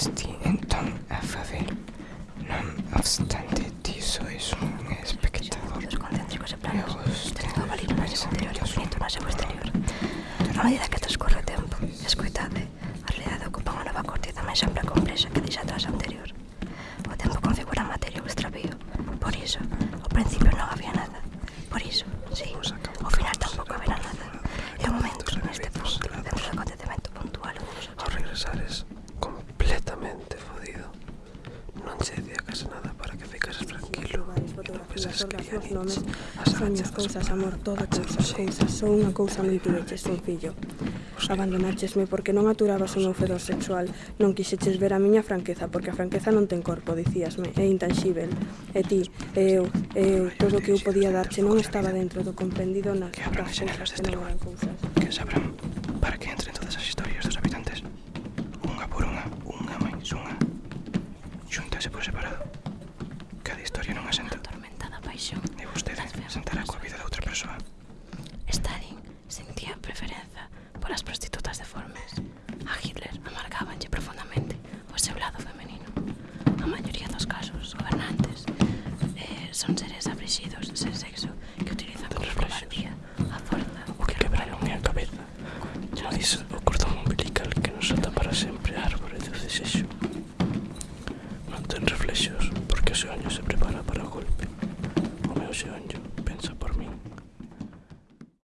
questi entón a facer Non obstante ti sois un espectador Os concéntricos e planos Tens do abalido máis interior e infinito máis seu exterior A medida que transcorre o tempo, escoitade A realidade ocupa unha nova cortiza máis ampla e complexa que deixa atrás a anterior. O tempo configura materia ou extravío Por iso, ao principio non había nada as orgas, os nomes, as arañas, cousas, amor, toda cousas, cousas, só unha cousa mentireches, un fillo. Abandonachesme porque non aturabas o meu fedor sexual, non quixeches ver a miña franqueza, porque a franqueza non ten corpo, dicíasme, é intanxível. E ti, e eu, e eu, todo o que eu podía darche non estaba dentro do comprendido nas das cousas que non eran cousas. Que sabrán. sentará coa vida de outra persoa. Stalin sentía preferenza polas prostitutas deformes. A Hitler amargábanlle profundamente o seu lado femenino. A maioría dos casos, gobernantes, eh, son seres aflixidos sen sexo que utilizan como cobardía a forza o que quebraron a cabeza. Como dice o cordón umbilical que nos ata para sempre a árbore do desexo. Non ten reflexos porque o seu se prepara para o golpe. O meu seu